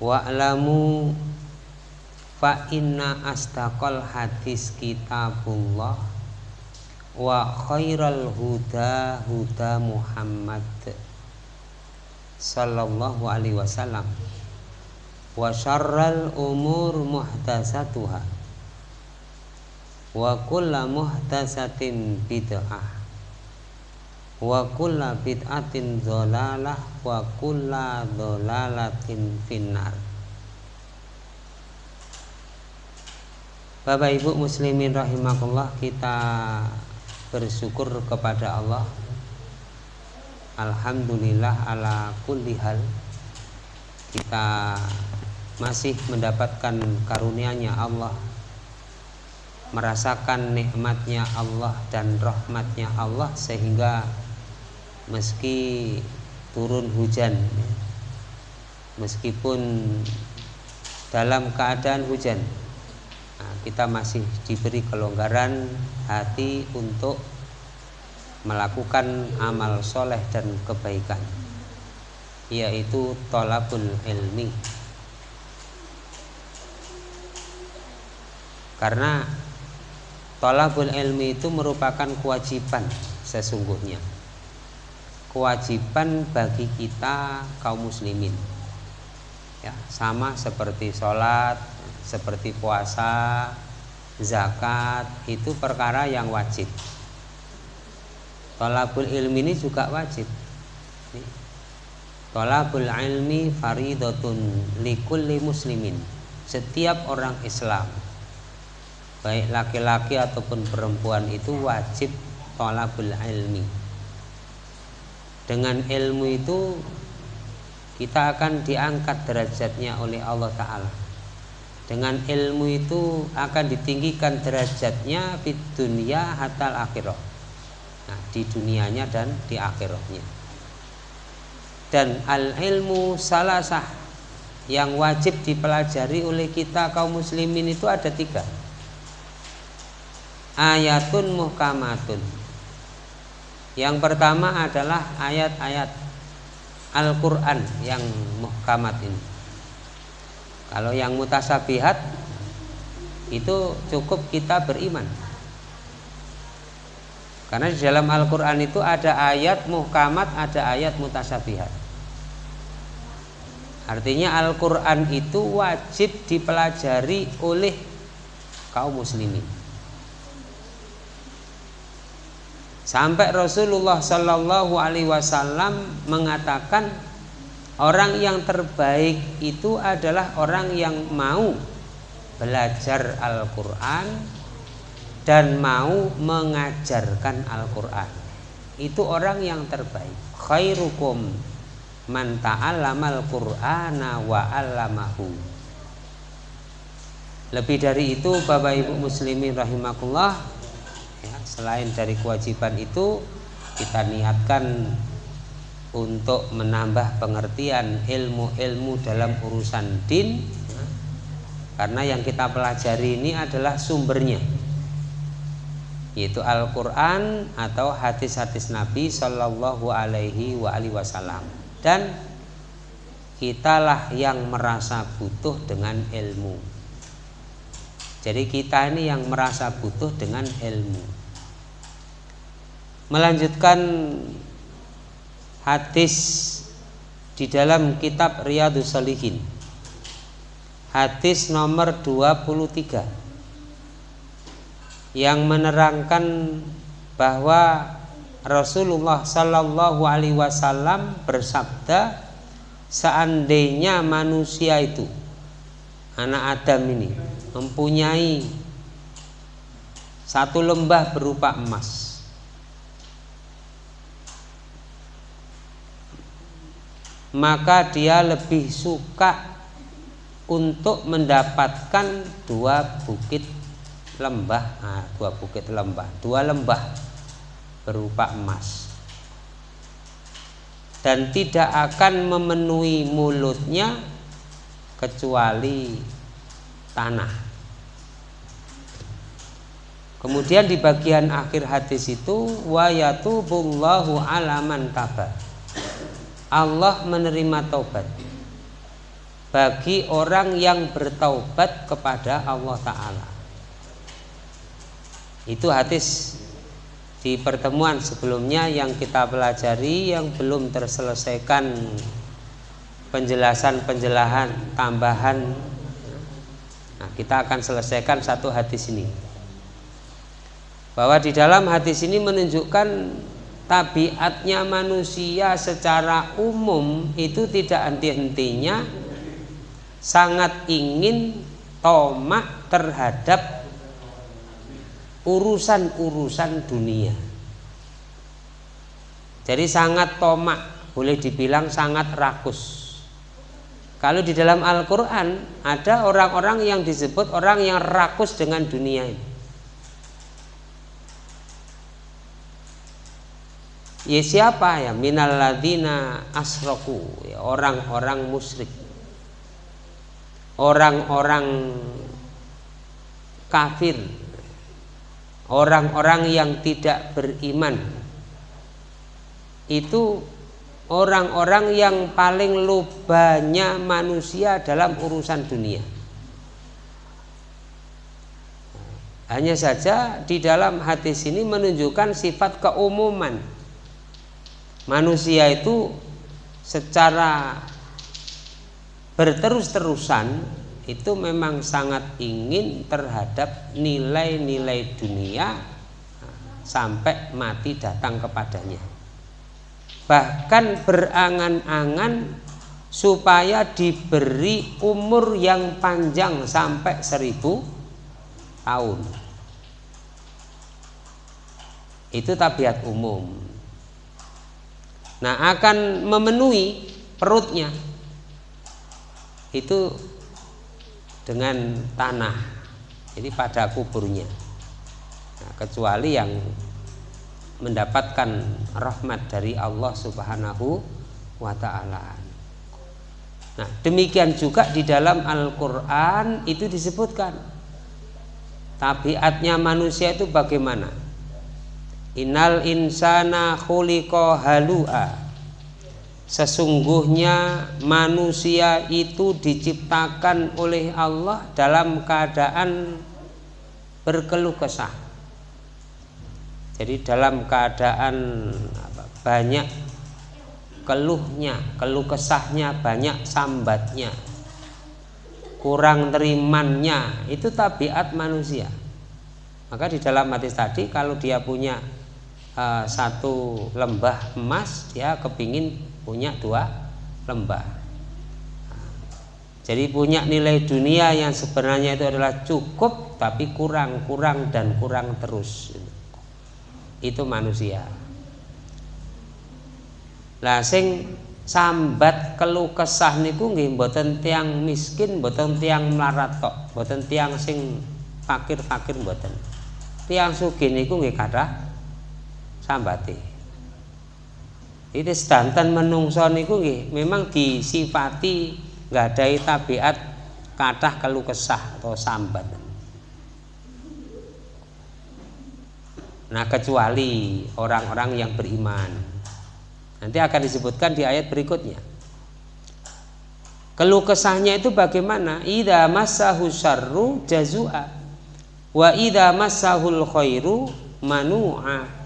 wa'lamu fa inna astaqal hadis kitabullah wa khairal huda huda Muhammad sallallahu alaihi wasallam wa syarral umur muhtasatuha wa kullu muhtasatin bid'ah wa kulla bid'atin dhalalah wa kulla dhalalatin finnar. Bapak Ibu muslimin rahimakumullah kita bersyukur kepada Allah. Alhamdulillah ala kulli hal kita masih mendapatkan karunia-Nya Allah merasakan nikmatnya Allah dan rahmatnya Allah sehingga meski turun hujan meskipun dalam keadaan hujan nah, kita masih diberi kelonggaran hati untuk melakukan amal soleh dan kebaikan yaitu tolabul ilmi. Karena tolabul ilmi itu merupakan kewajiban sesungguhnya kewajiban bagi kita kaum muslimin. Ya sama seperti sholat seperti puasa zakat itu perkara yang wajib. Tolabul ilmi ini juga wajib. Tolabul ilmi faridotun likulli muslimin. Setiap orang Islam baik laki-laki ataupun perempuan itu wajib tolabul ilmi dengan ilmu itu kita akan diangkat derajatnya oleh Allah Ta'ala. Dengan ilmu itu akan ditinggikan derajatnya di dunia hatal akhirah. Nah, di dunianya dan di akhirahnya. Dan al ilmu salah sah yang wajib dipelajari oleh kita kaum muslimin itu ada tiga. Ayatun muhkamatun yang pertama adalah ayat-ayat Al-Quran yang muhkamat ini. Kalau yang mutasabihat itu cukup kita beriman. Karena di dalam Al-Quran itu ada ayat muhkamat, ada ayat mutasabihat. Artinya Al-Quran itu wajib dipelajari oleh kaum muslimin. Sampai Rasulullah Shallallahu Alaihi Wasallam mengatakan orang yang terbaik itu adalah orang yang mau belajar Al-Quran dan mau mengajarkan Al-Quran. Itu orang yang terbaik. Khairukum man ta'allamal Qur'ana wa 'allamahu. Lebih dari itu Bapak Ibu muslimin rahimakumullah ya, selain dari kewajiban itu kita niatkan untuk menambah pengertian ilmu-ilmu dalam urusan din. Karena yang kita pelajari ini adalah sumbernya yaitu Al-Quran atau hadis-hadis Nabi Shallallahu Alaihi Wasallam. Dan kitalah yang merasa butuh dengan ilmu. Jadi kita ini yang merasa butuh dengan ilmu. Melanjutkan hadis di dalam kitab Riyadus Salihin. Hadis nomor 23 yang menerangkan bahwa Rasulullah Sallallahu Alaihi Wasallam bersabda, seandainya manusia itu anak Adam ini mempunyai satu lembah berupa emas maka dia lebih suka untuk mendapatkan dua bukit lembah nah, dua bukit lembah dua lembah berupa emas dan tidak akan memenuhi mulutnya kecuali tanah. Kemudian di bagian akhir hadis itu wa yatubullahu alaman taba. Allah menerima taubat. Bagi orang yang bertaubat kepada Allah Ta'ala. Itu hadis di pertemuan sebelumnya yang kita pelajari yang belum terselesaikan penjelasan-penjelasan tambahan. Nah, kita akan selesaikan satu hadis ini. Bahwa di dalam hadis ini menunjukkan tabiatnya manusia secara umum itu tidak henti-hentinya sangat ingin tomak terhadap urusan-urusan dunia. Jadi sangat tomak, boleh dibilang sangat rakus. Kalau di dalam Al-Quran ada orang-orang yang disebut orang yang rakus dengan dunia ini. Ya siapa ya? Minal ladina asroku, ya, orang-orang musyrik orang-orang kafir, orang-orang yang tidak beriman, itu orang-orang yang paling lubanya manusia dalam urusan dunia. Hanya saja di dalam hadis ini menunjukkan sifat keumuman. Manusia itu secara berterus-terusan itu memang sangat ingin terhadap nilai-nilai dunia sampai mati datang kepadanya. Bahkan berangan-angan supaya diberi umur yang panjang sampai seribu tahun. Itu tabiat umum. Nah, akan memenuhi perutnya itu dengan tanah jadi pada kuburnya nah, kecuali yang mendapatkan rahmat dari Allah Subhanahu wa taala. Nah, demikian juga di dalam Al-Qur'an itu disebutkan tabiatnya manusia itu bagaimana? Innal insana khuliqa halu'a Sesungguhnya manusia itu diciptakan oleh Allah dalam keadaan berkeluh kesah. Jadi dalam keadaan banyak keluhnya, keluh kesahnya, banyak sambatnya, kurang terimannya, itu tabiat manusia. Maka di dalam hadis tadi kalau dia punya uh, satu lembah emas, dia kepingin punya dua lembah. Jadi punya nilai dunia yang sebenarnya itu adalah cukup tapi kurang kurang dan kurang terus. Itu manusia. Lah sing sambat keluh kesah niku nggih mboten tiang miskin mboten tiang melarat tok mboten tiang sing fakir-fakir mboten. Tiang sugih niku nggih kathah sambate itu sedanten menungso niku nggih memang disifati ada tabiat kathah keluh kesah atau sambat. Nah, kecuali orang-orang yang beriman. Nanti akan disebutkan di ayat berikutnya. Keluh kesahnya itu bagaimana? Idza massahu syarru jazua wa idza massahul khairu manu'a.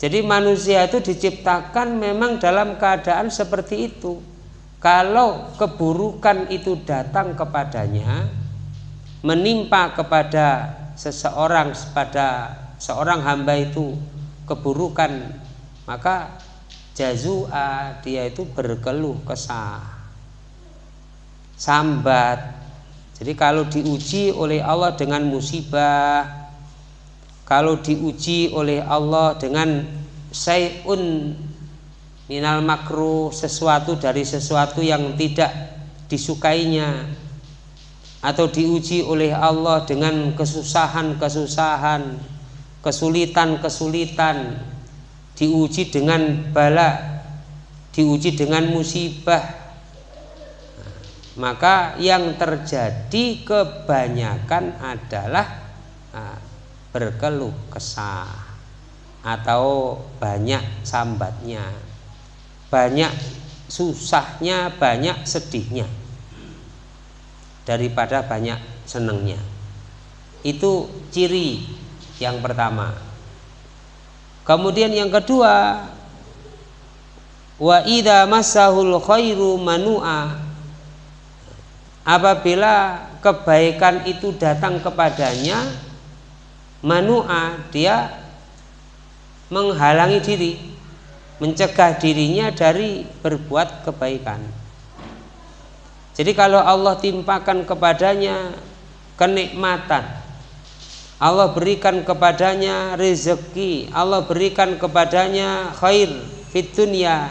Jadi manusia itu diciptakan memang dalam keadaan seperti itu. Kalau keburukan itu datang kepadanya, menimpa kepada seseorang pada seorang hamba itu keburukan, maka jazua dia itu berkeluh kesah. Sambat. Jadi kalau diuji oleh Allah dengan musibah, kalau diuji oleh Allah dengan sayun minal makruh sesuatu dari sesuatu yang tidak disukainya atau diuji oleh Allah dengan kesusahan-kesusahan, kesulitan-kesulitan, diuji dengan bala, diuji dengan musibah. Maka yang terjadi kebanyakan adalah nah, berkeluh kesah atau banyak sambatnya banyak susahnya banyak sedihnya daripada banyak senengnya. Itu ciri yang pertama. Kemudian yang kedua wa idza massahul khairu manua apabila kebaikan itu datang kepadanya manua dia menghalangi diri mencegah dirinya dari berbuat kebaikan. Jadi kalau Allah timpakan kepadanya kenikmatan Allah berikan kepadanya rezeki Allah berikan kepadanya khair fit dunia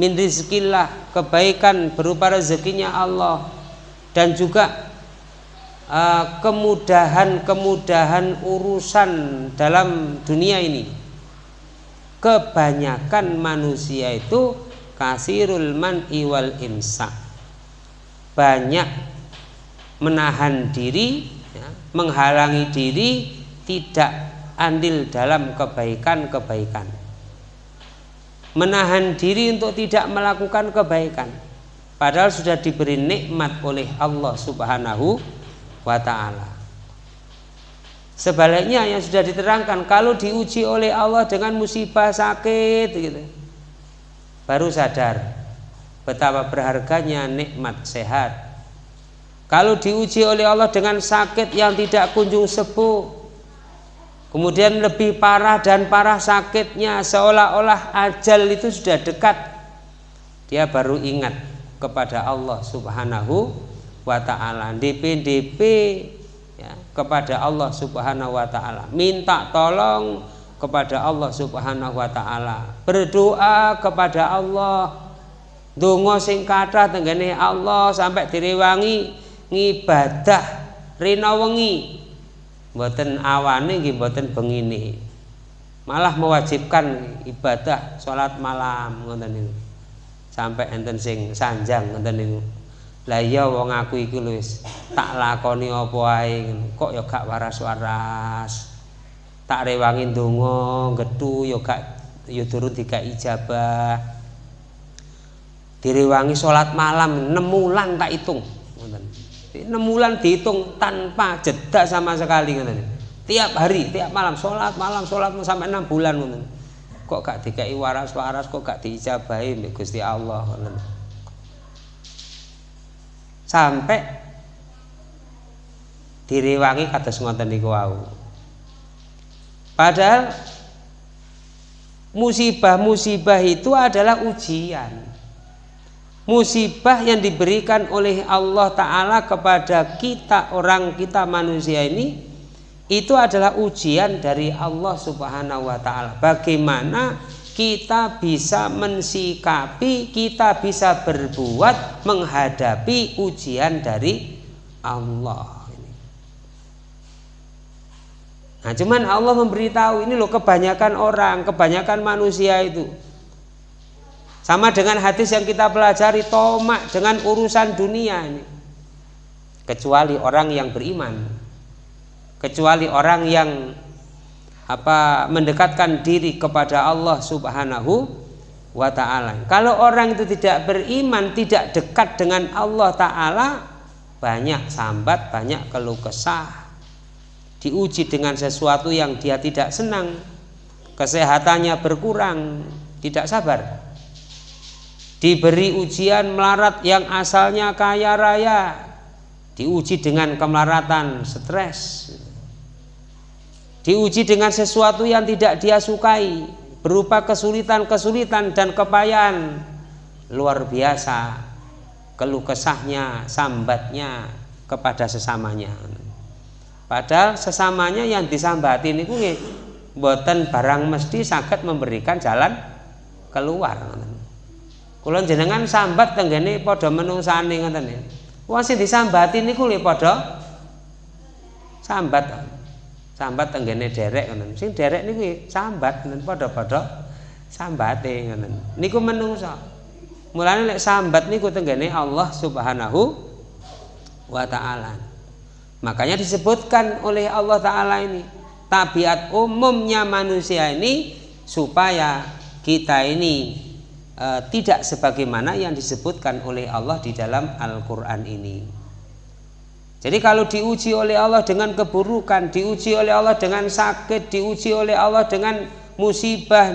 min rizkillah kebaikan berupa rezekinya Allah dan juga kemudahan-kemudahan urusan dalam dunia ini. Kebanyakan manusia itu kasirul man iwal imsak banyak menahan diri ya, menghalangi diri tidak andil dalam kebaikan-kebaikan. Menahan diri untuk tidak melakukan kebaikan. Padahal sudah diberi nikmat oleh Allah Subhanahu wa taala. Sebaliknya yang sudah diterangkan kalau diuji oleh Allah dengan musibah sakit gitu. Baru sadar betapa berharganya nikmat sehat. Kalau diuji oleh Allah dengan sakit yang tidak kunjung sembuh, Kemudian lebih parah dan parah sakitnya seolah-olah ajal itu sudah dekat. Dia baru ingat kepada Allah Subhanahu wa taala. DP-DP ya, kepada Allah Subhanahu wa taala. Minta tolong kepada Allah Subhanahu wa taala. Berdoa kepada Allah. Donga sing kathah tenggene Allah sampai direwangi ngibadah rina wengi mboten awane nggih mboten bengine malah mewajibkan ibadah sholat malam ngoten sampai enten sing sanjang ngoten niku lah iya wong aku iki wis tak lakoni apa ae kok ya gak waras-waras? Tak rewangi donga gedhu ya gak ya durung dikai ijabah. Direwangi sholat malam 6 wulan tak hitung. Ngoten. Enam bulan dihitung tanpa jeda sama sekali tiap hari tiap malam sholat malam sholat sampai enam bulan kok gak dikai waras waras kok gak diijabahi Gusti Allah sampai direwangi kata ngoten niku wau padahal musibah-musibah itu adalah ujian musibah yang diberikan oleh Allah Ta'ala kepada kita orang kita manusia ini itu adalah ujian dari Allah Subhanahu wa Ta'ala. Bagaimana kita bisa mensikapi, kita bisa berbuat menghadapi ujian dari Allah. Nah, cuman Allah memberitahu ini loh kebanyakan orang, kebanyakan manusia itu sama dengan hadis yang kita pelajari tomak dengan urusan dunia ini. Kecuali orang yang beriman. Kecuali orang yang apa mendekatkan diri kepada Allah Subhanahu wa taala. Kalau orang itu tidak beriman, tidak dekat dengan Allah taala, banyak sambat, banyak keluh kesah. Diuji dengan sesuatu yang dia tidak senang. Kesehatannya berkurang, tidak sabar diberi ujian melarat yang asalnya kaya raya diuji dengan kemelaratan stres diuji dengan sesuatu yang tidak dia sukai berupa kesulitan-kesulitan dan kepayahan luar biasa keluh kesahnya sambatnya kepada sesamanya padahal sesamanya yang disambati ini buatan barang mesti sakit memberikan jalan keluar Kula jenengan sambat tenggene padha menungsane ngoten ya. Wong sing disambati niku lho padha sambat. Sambat tenggene derek ngoten. Sing derek niku sambat ngoten padha-padha sambate ngoten. Niku menungso. Mulane lek sambat niku tenggene Allah Subhanahu wa taala. Makanya disebutkan oleh Allah taala ini tabiat umumnya manusia ini supaya kita ini e, tidak sebagaimana yang disebutkan oleh Allah di dalam Al-Qur'an ini. Jadi kalau diuji oleh Allah dengan keburukan, diuji oleh Allah dengan sakit, diuji oleh Allah dengan musibah,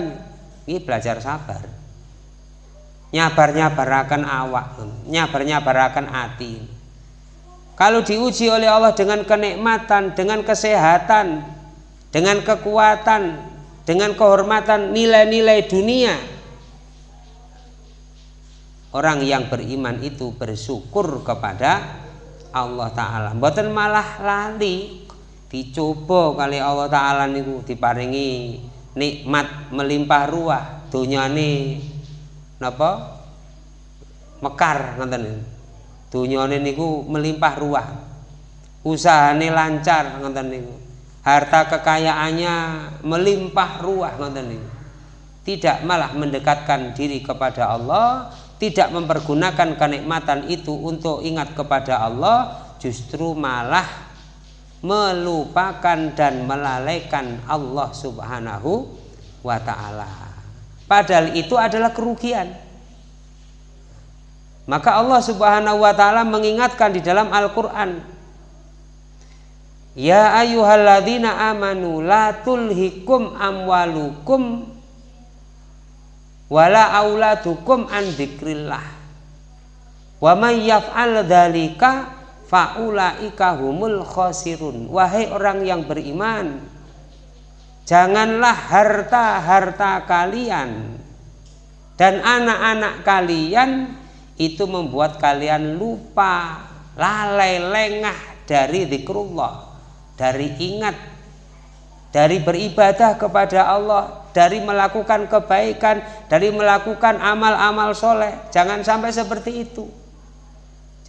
ini belajar sabar. Nyabar-nyabarakan awak, nyabar-nyabarakan hati. Kalau diuji oleh Allah dengan kenikmatan, dengan kesehatan, dengan kekuatan, dengan kehormatan nilai-nilai dunia, orang yang beriman itu bersyukur kepada Allah taala. Mboten malah lali. Dicoba kali Allah taala niku diparingi nikmat melimpah ruah donyane napa? Mekar ngoten donyane niku melimpah ruah. Usahane lancar ngoten niku. Harta kekayaannya melimpah ruah ngoten niku. Tidak malah mendekatkan diri kepada Allah tidak mempergunakan kenikmatan itu untuk ingat kepada Allah justru malah melupakan dan melalaikan Allah Subhanahu wa taala. Padahal itu adalah kerugian. Maka Allah Subhanahu wa taala mengingatkan di dalam Al-Qur'an Ya ayyuhalladzina amanu la tulhikum amwalukum wala auladukum an dzikrillah. Wa may yaf'al dzalika faulaika humul khosirun wahai orang yang beriman janganlah harta-harta kalian dan anak-anak kalian itu membuat kalian lupa lalai lengah dari zikrullah dari ingat dari beribadah kepada Allah dari melakukan kebaikan, dari melakukan amal-amal soleh. Jangan sampai seperti itu.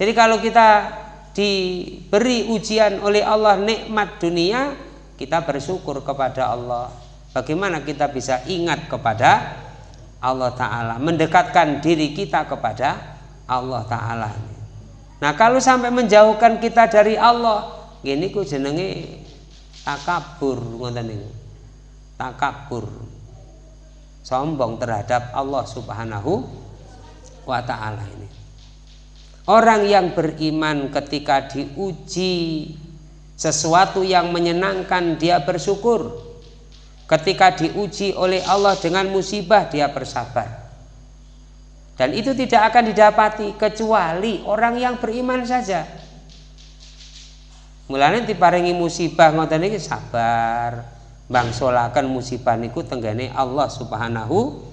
Jadi kalau kita diberi ujian oleh Allah nikmat dunia, kita bersyukur kepada Allah. Bagaimana kita bisa ingat kepada Allah Ta'ala, mendekatkan diri kita kepada Allah Ta'ala. Nah kalau sampai menjauhkan kita dari Allah, gini ku jenenge takabur Takabur sombong terhadap Allah Subhanahu wa taala ini. Orang yang beriman ketika diuji sesuatu yang menyenangkan dia bersyukur. Ketika diuji oleh Allah dengan musibah dia bersabar. Dan itu tidak akan didapati kecuali orang yang beriman saja. Mulanya diparingi musibah ngoten iki sabar, bangsolakan musibah niku tenggane Allah Subhanahu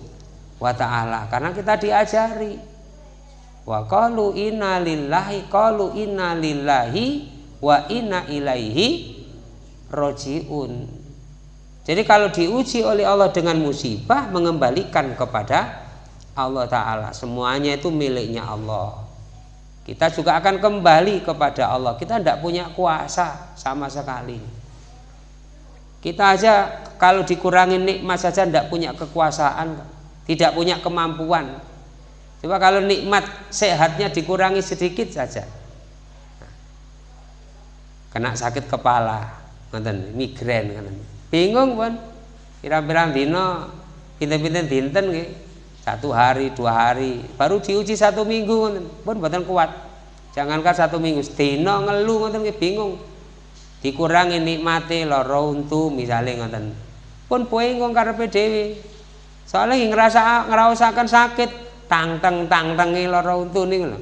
wa taala. Karena kita diajari wa qalu inna lillahi qalu inna lillahi wa inna ilaihi rojiun. Jadi kalau diuji oleh Allah dengan musibah mengembalikan kepada Allah taala. Semuanya itu miliknya Allah. Kita juga akan kembali kepada Allah. Kita tidak punya kuasa sama sekali kita aja kalau dikurangi nikmat saja tidak punya kekuasaan, tidak punya kemampuan. Coba kalau nikmat sehatnya dikurangi sedikit saja. Kena sakit kepala, nonton migrain kan. Bingung pun. Kira-kira dino pinten-pinten dinten gitu. Satu hari, dua hari, baru diuji satu minggu pun buatan kuat. Jangankan satu minggu, dino ngeluh ngoten bingung dikurangi nikmati lara untu misalnya ngoten. Pun poing karepe dhewe. Soalnya ngerasa ngrasakaken sakit tang tang tang tangi lara untu niku lho.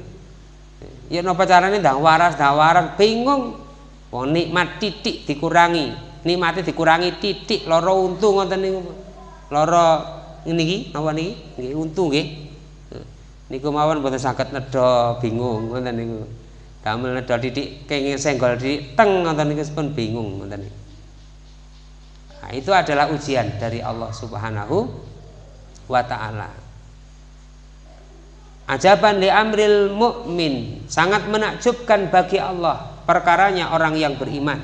Ya napa carane ndang waras ndang waras. Bingung. Wong nikmat titik dikurangi. Nikmati dikurangi titik lara untu ngoten niku. Lara niki napa niki? Nggih untu nggih. Niku mawon boten saged nedha bingung ngoten niku damel nedol didik kenging senggol didik teng ngoten niku pun bingung ngoten Nah, itu adalah ujian dari Allah Subhanahu wa taala. Ajaban li amril mukmin, sangat menakjubkan bagi Allah perkaranya orang yang beriman.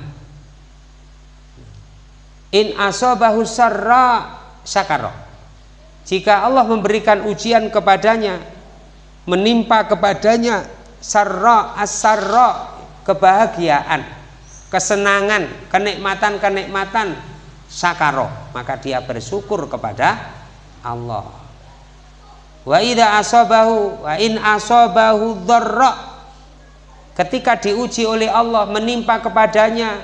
In asobahu sarra syakara. Jika Allah memberikan ujian kepadanya, menimpa kepadanya sarra asarra kebahagiaan kesenangan kenikmatan-kenikmatan sakaro. Maka dia bersyukur kepada Allah. Wa ida asobahu wa in asobahu dharra. Ketika diuji oleh Allah menimpa kepadanya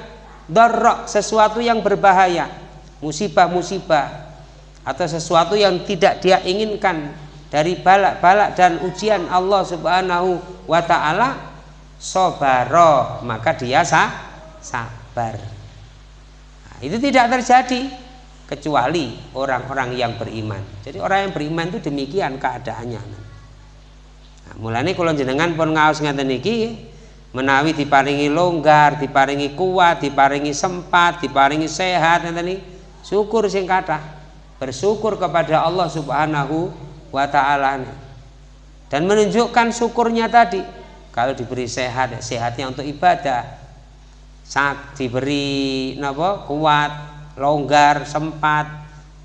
dharra sesuatu yang berbahaya musibah-musibah atau sesuatu yang tidak dia inginkan dari balak-balak dan ujian Allah Subhanahu wa taala sobaro maka dia sah, sabar nah, itu tidak terjadi kecuali orang-orang yang beriman. Jadi orang yang beriman itu demikian keadaannya. Nah, mulane kalau jenengan pun ngaos ngeten iki menawi diparingi longgar, diparingi kuat, diparingi sempat, diparingi sehat ngeten syukur sing kathah. Bersyukur kepada Allah Subhanahu wa taala. Dan menunjukkan syukurnya tadi kalau diberi sehat, sehatnya untuk ibadah. Sak diberi napa kuat, longgar, sempat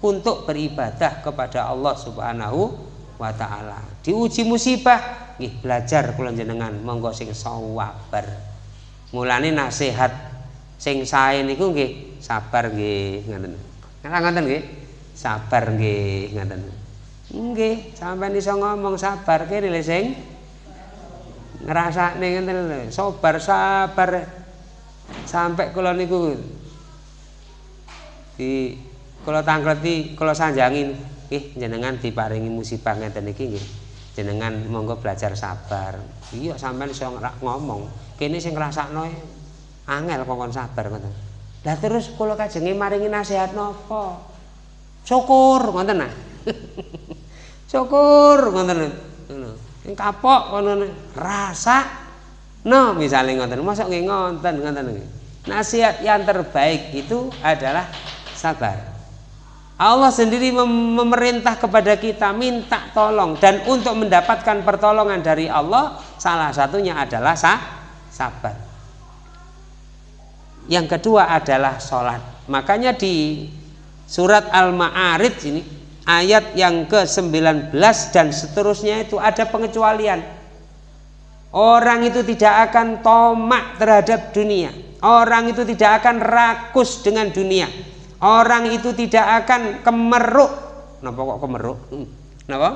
untuk beribadah kepada Allah Subhanahu wa taala. Diuji musibah, nggih belajar kula jenengan monggo sing sabar. Mulane nasihat sing sae niku nggih sabar nggih ngoten. Ngoten nggih. Sabar nggih ngoten. Nggih, sampean iso ngomong sabar kene lho sing ngrasakne ngoten lho. Sabar sabar. Sampai kula niku di kalau tangkleti kalau sanjangin ih jenengan diparingi musibah ngeten iki nggih. Jenengan monggo belajar sabar. Iya sampean iso ngomong. Kene sing ngrasakno e angel kongkon sabar ngoten. Lah terus kula kajenge maringi nasihat napa? Syukur ngoten nah syukur ngoten sing kapok ngono rasa no misalnya ngoten mosok nggih ngoten ngoten nasihat yang terbaik itu adalah sabar. Allah sendiri memerintah kepada kita minta tolong dan untuk mendapatkan pertolongan dari Allah salah satunya adalah sah, sabar. Yang kedua adalah sholat. Makanya di surat Al-Ma'arij ini ayat yang ke-19 dan seterusnya itu ada pengecualian. Orang itu tidak akan tomak terhadap dunia. Orang itu tidak akan rakus dengan dunia orang itu tidak akan kemeruk kenapa kok kemeruk hmm. kenapa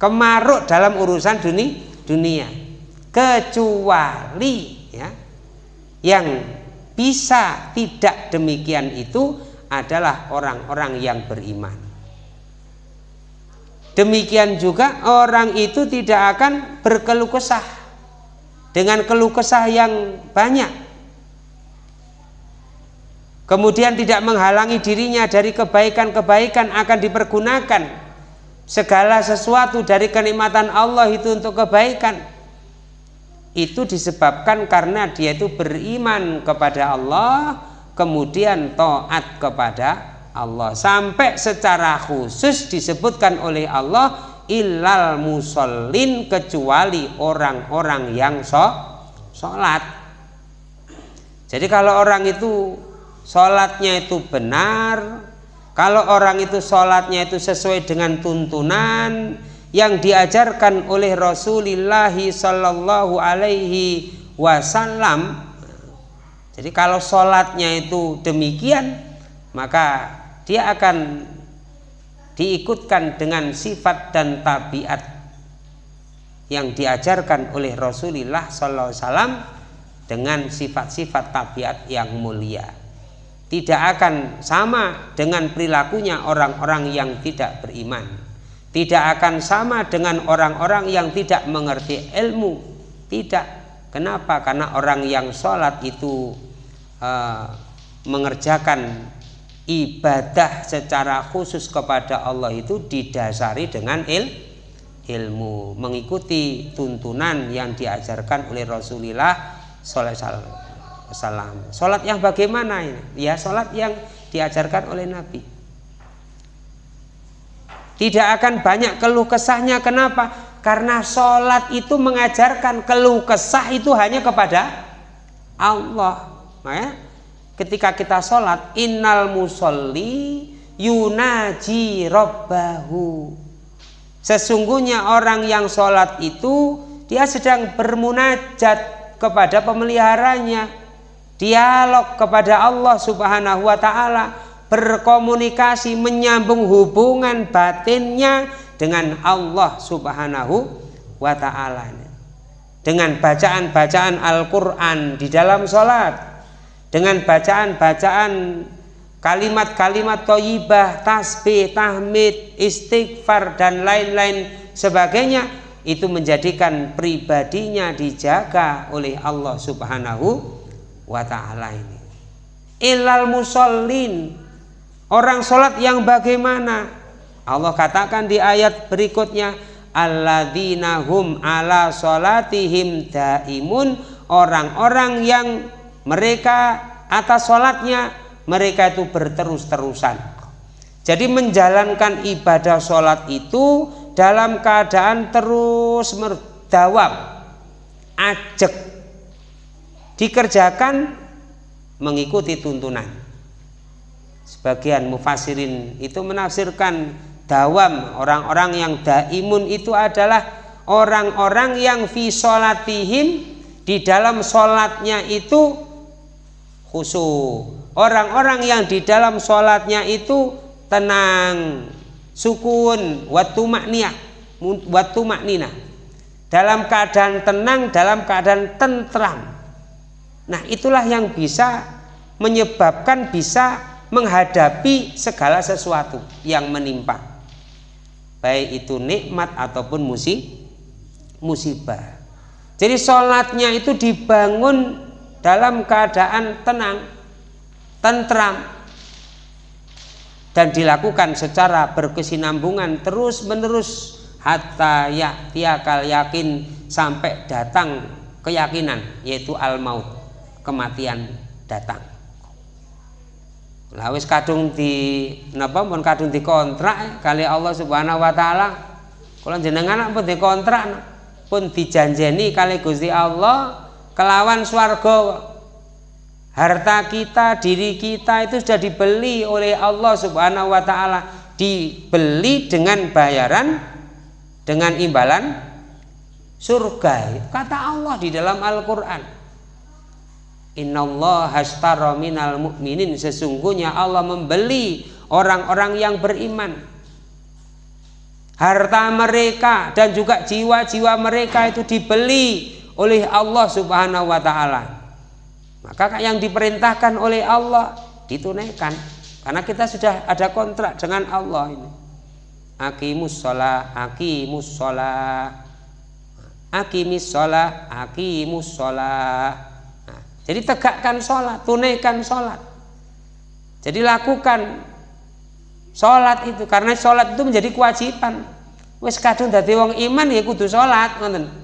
kemaruk dalam urusan dunia dunia kecuali ya yang bisa tidak demikian itu adalah orang-orang yang beriman demikian juga orang itu tidak akan berkeluh kesah dengan keluh kesah yang banyak. Kemudian tidak menghalangi dirinya dari kebaikan-kebaikan akan dipergunakan segala sesuatu dari kenikmatan Allah itu untuk kebaikan. Itu disebabkan karena dia itu beriman kepada Allah kemudian taat kepada Allah. Sampai secara khusus disebutkan oleh Allah ilal musallin kecuali orang-orang yang so, sholat. Jadi kalau orang itu sholatnya itu benar kalau orang itu sholatnya itu sesuai dengan tuntunan yang diajarkan oleh Rasulullah Sallallahu Alaihi Wasallam jadi kalau sholatnya itu demikian maka dia akan diikutkan dengan sifat dan tabiat yang diajarkan oleh Rasulullah Sallallahu Alaihi Wasallam dengan sifat-sifat tabiat yang mulia. Tidak akan sama dengan perilakunya orang-orang yang tidak beriman. Tidak akan sama dengan orang-orang yang tidak mengerti ilmu. Tidak. Kenapa? Karena orang yang sholat itu uh, mengerjakan ibadah secara khusus kepada Allah itu didasari dengan il, ilmu mengikuti tuntunan yang diajarkan oleh Rasulullah wasallam. Salat yang bagaimana ini? Ya salat yang diajarkan oleh Nabi. Tidak akan banyak keluh kesahnya. Kenapa? Karena sholat itu mengajarkan keluh kesah itu hanya kepada Allah. Ya? Ketika kita sholat, innal musolli yunaji robbahu. Sesungguhnya orang yang sholat itu dia sedang bermunajat kepada pemeliharanya dialog kepada Allah Subhanahu wa taala, berkomunikasi menyambung hubungan batinnya dengan Allah Subhanahu wa taala. Dengan bacaan-bacaan Al-Qur'an di dalam salat, dengan bacaan-bacaan kalimat-kalimat toyibah, tasbih, tahmid, istighfar dan lain-lain sebagainya itu menjadikan pribadinya dijaga oleh Allah Subhanahu wa taala ini. Ilal musallin orang salat yang bagaimana? Allah katakan di ayat berikutnya alladzina hum ala salatihim daimun orang-orang yang mereka atas salatnya mereka itu berterus-terusan. Jadi menjalankan ibadah sholat itu dalam keadaan terus merdawam, ajek, dikerjakan mengikuti tuntunan. Sebagian mufasirin itu menafsirkan dawam orang-orang yang daimun itu adalah orang-orang yang fi sholatihim di dalam sholatnya itu khusyuk orang-orang yang di dalam sholatnya itu tenang sukun watu makniyah watu maknina dalam keadaan tenang dalam keadaan tentram nah itulah yang bisa menyebabkan bisa menghadapi segala sesuatu yang menimpa. Baik itu nikmat ataupun musibah. Jadi sholatnya itu dibangun dalam keadaan tenang tentram dan dilakukan secara berkesinambungan terus menerus hatta ya tiakal yakin sampai datang keyakinan yaitu al maut kematian datang. Lawis kadung di napa pun kadung dikontrak kali Allah Subhanahu wa taala. Kalau jenengan pun dikontrak pun dijanjeni kali Gusti Allah kelawan swarga harta kita, diri kita itu sudah dibeli oleh Allah Subhanahu wa taala, dibeli dengan bayaran dengan imbalan surga. Kata Allah di dalam Al-Qur'an. Innallaha hashtara minal mu'minin sesungguhnya Allah membeli orang-orang yang beriman. Harta mereka dan juga jiwa-jiwa mereka itu dibeli oleh Allah Subhanahu wa taala. Maka yang diperintahkan oleh Allah ditunaikan. Karena kita sudah ada kontrak dengan Allah ini. Akimus sholat akimus sholat akimis sholat akimus sholat nah, jadi tegakkan sholat tunaikan sholat. Jadi lakukan sholat itu karena sholat itu menjadi kewajiban. Wis kadung dadi wong iman ya kudu sholat ngoten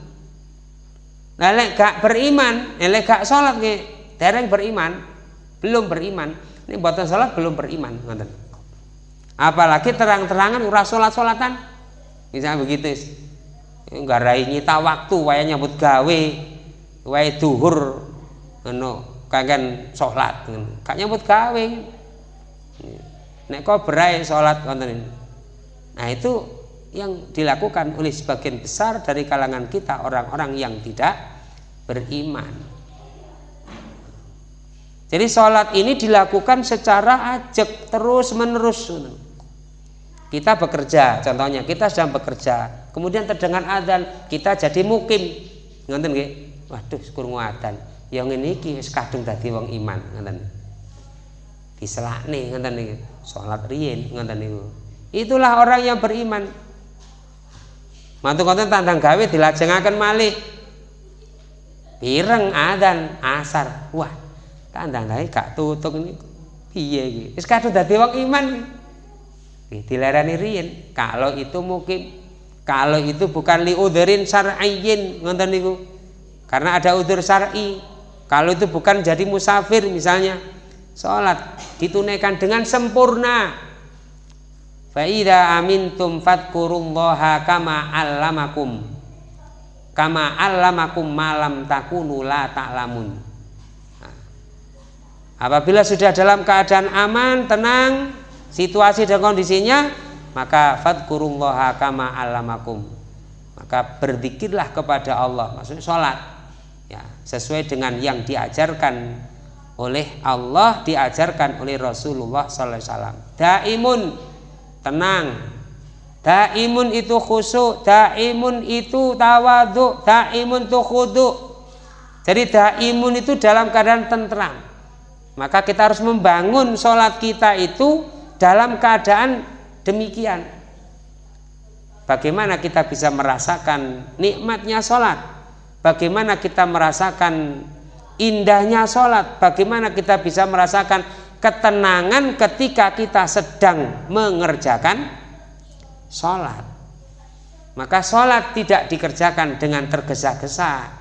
nah gak beriman lek gak sholat nggih dereng beriman belum beriman. Ini buatan sholat belum beriman ngoten. Apalagi terang-terangan ura sholat-sholatan. Misalnya begitu rai nyita waktu waya nyambut gawe waya duhur ngono kangen sholat gak nyambut gawe. Nek kok berai sholat ngoten. Nah itu yang dilakukan oleh sebagian besar dari kalangan kita orang-orang yang tidak beriman jadi sholat ini dilakukan secara ajak terus menerus. Kita bekerja, contohnya kita sedang bekerja, kemudian terdengar adzan, kita jadi mukim. Ngonten nggih? Waduh, kurang adzan. Yang ini ki wis kadung dadi wong iman, ngoten. Diselakne ngoten niku. Salat riyin ngoten niku. Itulah orang yang beriman. Mantu konten tandang gawe dilajengaken malih. Pireng adzan asar. Wah, Tandang-tandang gak tutuk ini piye iki. Wis kadung dadi wong iman iki. Dilarani riyen kalau itu mungkin kalau itu bukan li udhurin syar'iyyin ngoten niku. Karena ada udur syar'i. Kalau itu bukan jadi musafir misalnya salat ditunaikan dengan sempurna. Fa idza amintum fadkurullaha kama allamakum. Kama allamakum malam takunu la ta'lamun. Apabila sudah dalam keadaan aman, tenang, situasi dan kondisinya, maka fadkurullaha kama alamakum. Maka berzikirlah kepada Allah, maksudnya sholat. Ya, sesuai dengan yang diajarkan oleh Allah, diajarkan oleh Rasulullah SAW. Daimun, tenang, Daimun itu khusyuk, daimun itu tawadhu, daimun itu khudu. Jadi daimun itu dalam keadaan tentram. Maka kita harus membangun sholat kita itu dalam keadaan demikian. Bagaimana kita bisa merasakan nikmatnya sholat? Bagaimana kita merasakan indahnya sholat? Bagaimana kita bisa merasakan ketenangan ketika kita sedang mengerjakan sholat. Maka sholat tidak dikerjakan dengan tergesa-gesa.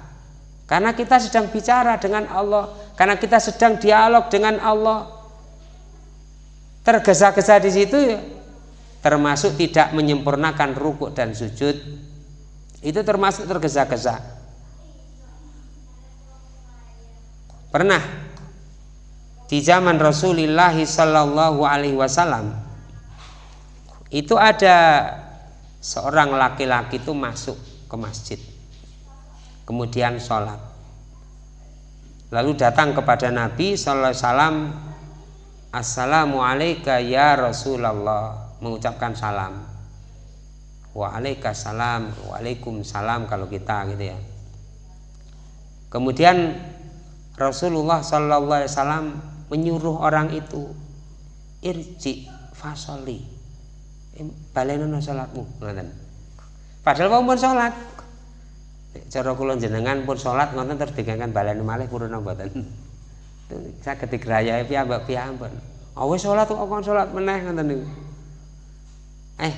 Karena kita sedang bicara dengan Allah karena kita sedang dialog dengan Allah. Tergesa-gesa di situ ya termasuk tidak menyempurnakan rukuk dan sujud itu termasuk tergesa-gesa. Pernah di zaman Rasulullah Sallallahu Alaihi Wasallam itu ada seorang laki-laki itu masuk ke masjid kemudian sholat. Lalu datang kepada Nabi Sallallahu Alaihi Wasallam Assalamualaikum ya Rasulullah mengucapkan salam. Waalaikumsalam Waalaikumsalam kalau kita gitu ya. Kemudian Rasulullah Sallallahu Alaihi Wasallam menyuruh orang itu irji fasoli. Balenono salatmu ngoten. Padahal mau pun salat. Cara kula jenengan pun salat ngoten terus digangan baleni malih puruna mboten. Saged digrayahi piyambak piyambak oh wis salat kok kon salat meneh ngoten niku. Eh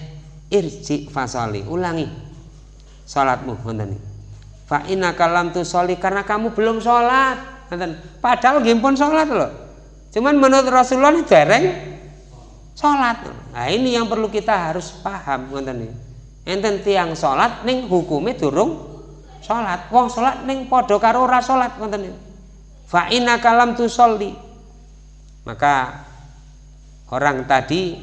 irji fasali ulangi salatmu ngoten niku. Fa innaka lam tusolli karena kamu belum salat ngoten. Padahal nggih pun salat lho cuman menurut Rasulullah dereng sholat. Nah ini yang perlu kita harus paham ngoten nih enten tiang sholat ning hukumnya durung sholat. Wong sholat ning podo karo ora sholat ngoten nih fa inna kalam tu sholli maka orang tadi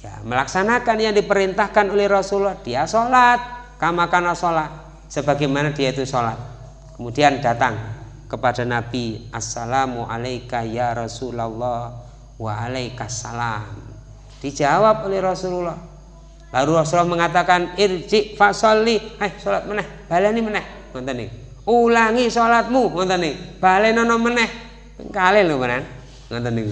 ya, melaksanakan yang diperintahkan oleh Rasulullah. Dia sholat kamakan sholat sebagaimana dia itu sholat. Kemudian datang kepada Nabi Assalamu alaika ya Rasulullah wa alaikassalam Dijawab oleh Rasulullah. Lalu Rasulullah mengatakan irji fasolli, eh sholat meneh, baleni meneh, ngoten nih. Ulangi sholatmu, ngoten nih. Balenono meneh, kali lho menan, ngoten nih.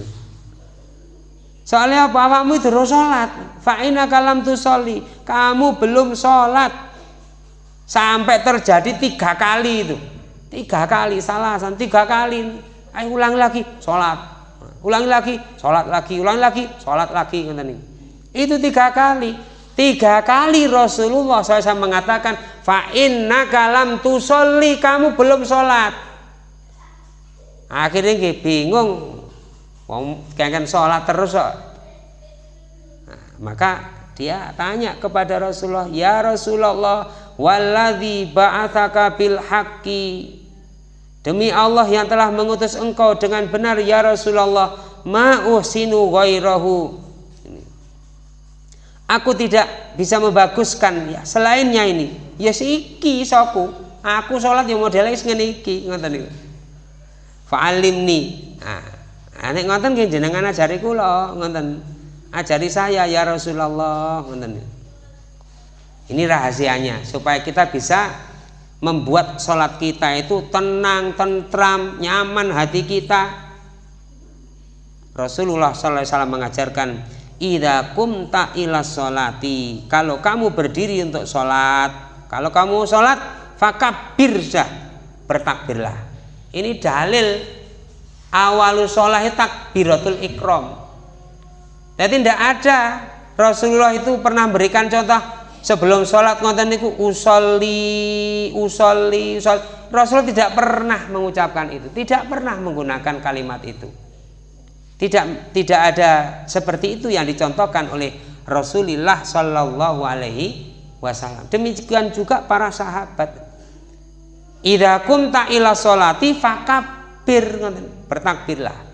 Soalnya apa? Awakmu itu sholat, fa'ina kalam tu soli, kamu belum sholat. Sampai terjadi tiga kali itu, tiga kali salah, tiga kali, ayo ulang lagi sholat, ulangi lagi, sholat lagi, ulangi lagi, sholat lagi, itu tiga kali. Tiga kali Rasulullah SAW mengatakan, fa inna kalam tusolli kamu belum sholat. Akhirnya dia bingung, wong kan sholat terus kok. Nah, maka dia tanya kepada Rasulullah, ya Rasulullah, waladhi ba'athaka bil haqqi Demi Allah yang telah mengutus engkau dengan benar ya Rasulullah, ma'uhsinu ghairahu. Aku tidak bisa membaguskan ya selainnya ini. Ya iki soku. Aku sholat yang modelnya ngene iki ngoten niku. Fa'alimni. Nah, nek ngoten nggih jenengan ajari kula ngoten. Ajari saya ya Rasulullah ngoten. Ini rahasianya supaya kita bisa membuat sholat kita itu tenang, tentram, nyaman hati kita. Rasulullah SAW mengajarkan, Ida kumta sholati. Kalau kamu berdiri untuk sholat, kalau kamu sholat, fakabir dah, bertakbirlah. Ini dalil awalu sholat takbiratul ikram. Jadi tidak ada Rasulullah itu pernah berikan contoh sebelum sholat ngonten niku usolli usolli usol Rasul tidak pernah mengucapkan itu tidak pernah menggunakan kalimat itu. Tidak tidak ada seperti itu yang dicontohkan oleh Rasulullah Shallallahu Alaihi Wasallam. Demikian juga para sahabat. Idza kumta ila sholati fakabir bertakbirlah.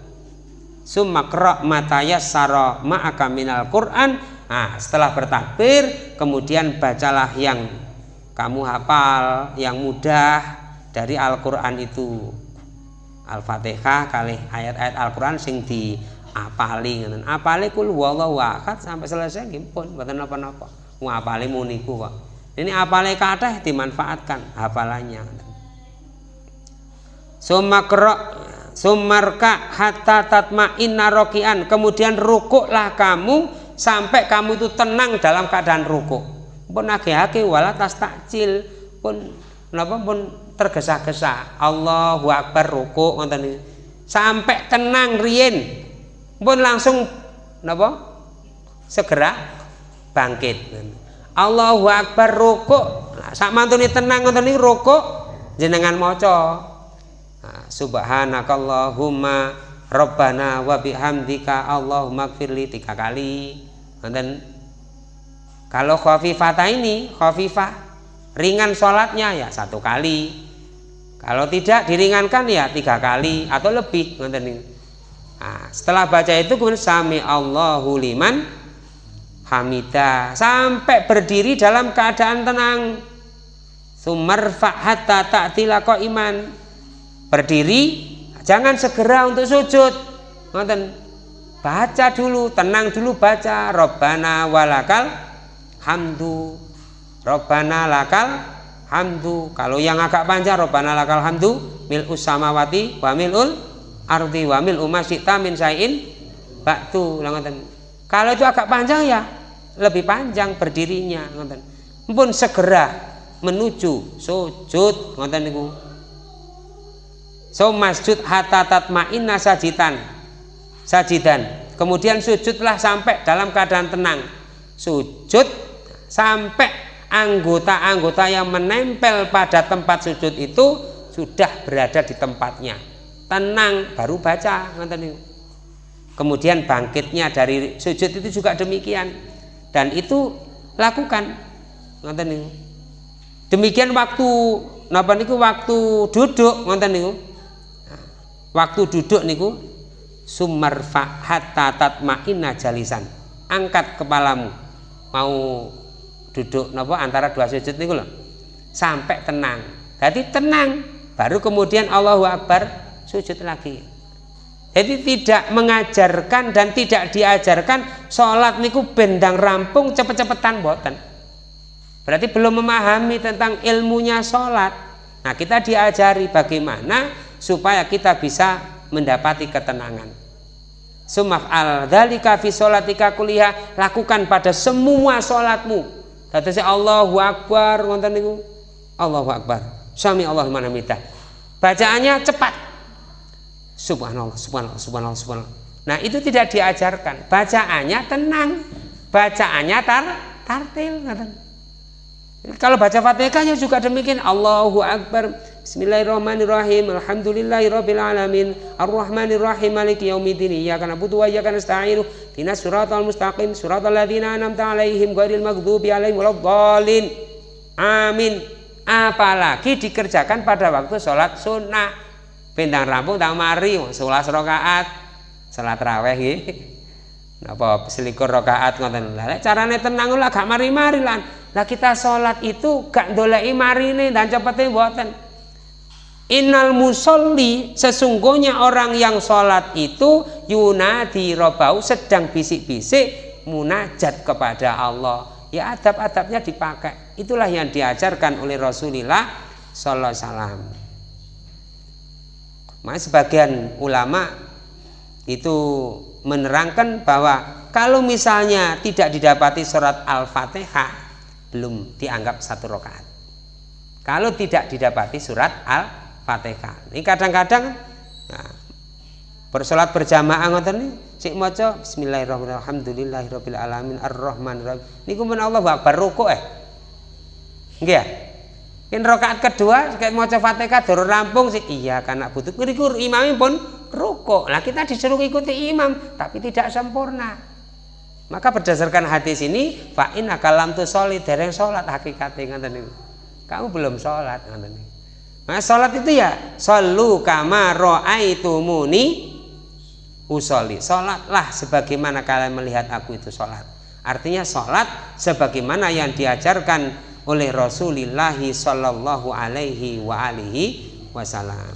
Summa qra matayassara ma'aka minal Qur'an Nah, setelah bertakbir, kemudian bacalah yang kamu hafal, yang mudah dari Al-Qur'an itu. Al-Fatihah kali ayat-ayat Al-Qur'an sing di apali ngoten. Apali kul wallahu ahad sampai selesai nggih pun mboten napa-napa. Ku apale muniku kok. Ini apale kathah dimanfaatkan hafalannya. Sumakro sumarka hatta tatma inna rokian kemudian rukuklah kamu sampai kamu itu tenang dalam keadaan rukuk. Pun ake-ake wala tas takcil pun napa pun tergesa-gesa. Allahu Akbar rukuk ngoten sampai tenang rien pun langsung napa segera bangkit. Allahu Akbar rukuk. Sak mantune tenang ngoten niku rukuk jenengan maca. Nah, subhanakallahumma rabbana wa bihamdika Allahumma gfirli tiga kali dan kalau khafifah ini khafifah ringan sholatnya ya satu kali. Kalau tidak diringankan ya tiga kali atau lebih nah, setelah baca itu kemudian sami Allahu liman hamidah sampai berdiri dalam keadaan tenang. Sumarfa hatta ta'tila iman berdiri jangan segera untuk sujud. Nonton baca dulu tenang dulu baca. Robbana walakal hamdu. Robbana lakal hamdu. Kalau yang agak panjang Robbana lakal hamdu mil usamawati wa milul ardi wa mil umasyita min sayin baktu kalau itu agak panjang ya lebih panjang berdirinya nonton pun segera menuju sujud nonton niku. So masjud hatta tatma'inna sajitan sajidan. Kemudian sujudlah sampai dalam keadaan tenang. Sujud sampai anggota-anggota yang menempel pada tempat sujud itu sudah berada di tempatnya. Tenang baru baca kemudian bangkitnya dari sujud itu juga demikian. Dan itu lakukan demikian waktu napa niku waktu duduk ngonten niku waktu duduk niku sumarfa hatta tatma'inna jalisan. Angkat kepalamu. Mau duduk napa antara dua sujud niku loh sampai tenang. Jadi tenang baru kemudian Allahu Akbar sujud lagi. Jadi tidak mengajarkan dan tidak diajarkan sholat niku bendang rampung cepet-cepetan boten berarti belum memahami tentang ilmunya sholat. Nah kita diajari bagaimana supaya kita bisa mendapati ketenangan. Sumaf al dalika fi sholatika kuliah lakukan pada semua sholatmu. Kata Allahu Akbar ngonten niku. Allahu Akbar. Sami Allah mana. Bacaannya cepat. Subhanallah, subhanallah, subhanallah, subhanallah. Nah, itu tidak diajarkan. Bacaannya tenang. Bacaannya tar tartil Kalau baca Fatihahnya juga demikian. Allahu Akbar. Bismillahirrahmanirrahim. Alhamdulillahirabbil alamin. Arrahmanirrahim. Maliki yaumiddin. Iyyaka na'budu wa iyyaka nasta'in. Ihdinas siratal mustaqim. Siratal ladzina an'amta 'alaihim ghairil maghdubi 'alaihim waladdallin. Amin. Apalagi dikerjakan pada waktu sholat sunnah. Bintang rampung tak mari 11 rakaat. Salat raweh nggih. Napa selikur rakaat ngoten. Lah carane tenang lah gak mari-mari lan. Lah kita sholat itu gak ndoleki marine dan cepete mboten. Innal musolli sesungguhnya orang yang sholat itu yunadi robau sedang bisik-bisik munajat kepada Allah. Ya adab-adabnya dipakai. Itulah yang diajarkan oleh Rasulullah Sallallahu Alaihi Wasallam. Mas sebagian ulama itu menerangkan bahwa kalau misalnya tidak didapati surat Al-Fatihah belum dianggap satu rakaat. Kalau tidak didapati surat Al Fatihah. Ini kadang-kadang nah, bersolat berjamaah ngoten nih sik maca bismillahirrahmanirrahim alhamdulillahirabbil alamin arrahmanirrahim niku men Allah akbar rukuk eh nggih ya Yen rakaat kedua kayak maca Fatihah durung rampung sih iya karena butuh niku imam pun rukuk. Lah kita disuruh ikuti imam tapi tidak sempurna. Maka berdasarkan hadis ini fa in akalam tu solid dereng salat hakikate ngoten. Kamu belum ngoten niku. Nah, sholat itu ya Sallu kama ro'aitumuni usoli Sholatlah sebagaimana kalian melihat aku itu sholat. Artinya sholat sebagaimana yang diajarkan oleh Rasulullah Sallallahu alaihi wa alihi wasallam.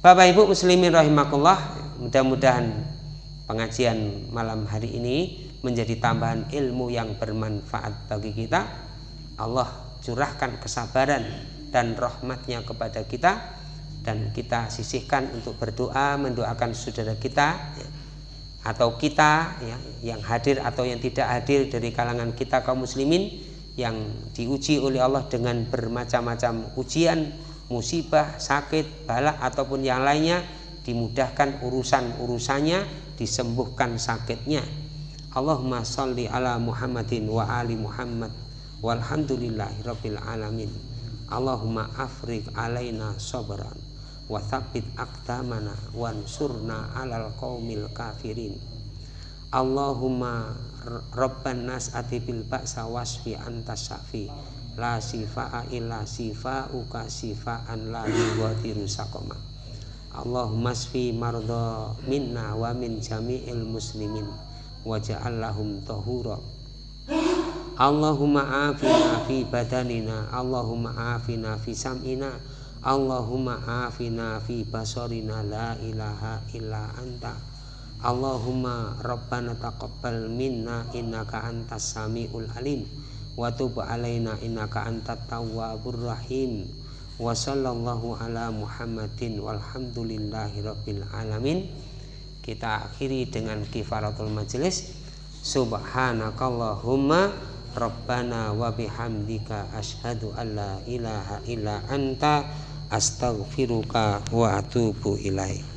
Bapak Ibu muslimin rahimakumullah Mudah-mudahan pengajian malam hari ini menjadi tambahan ilmu yang bermanfaat bagi kita. Allah curahkan kesabaran dan rahmatnya kepada kita dan kita sisihkan untuk berdoa mendoakan saudara kita ya, atau kita ya, yang hadir atau yang tidak hadir dari kalangan kita kaum muslimin yang diuji oleh Allah dengan bermacam-macam ujian musibah sakit balak ataupun yang lainnya dimudahkan urusan-urusannya disembuhkan sakitnya. Allahumma salli ala Muhammadin wa ali Muhammad. Walhamdulillahi rabbil alamin Allahumma afrik alaina sabran wa thabbit aqdamana wansurna alal qaumil kafirin. Allahumma rabban nas ati bil ba'sa wasfi anta syafi. La sifa'a illa sifa'uka sifa'an la yughadiru saqama. Allahumma sfi marda minna wa min jami'il muslimin waja'al lahum tahura Allahumma afina fi badanina. Allahumma afina fi sam'ina. Allahumma afina fi basarina. La ilaha illa anta. Allahumma rabbana taqabbal minna innaka antas samiul alim. Wa tub alaina innaka antat tawwabur rahim. Wa sallallahu ala muhammadin walhamdulillahi rabbil alamin. Kita akhiri dengan kifaratul majelis subhanakallahumma Rabbana wa bihamdika ashadu an la ilaha illa anta astaghfiruka wa atubu ilaih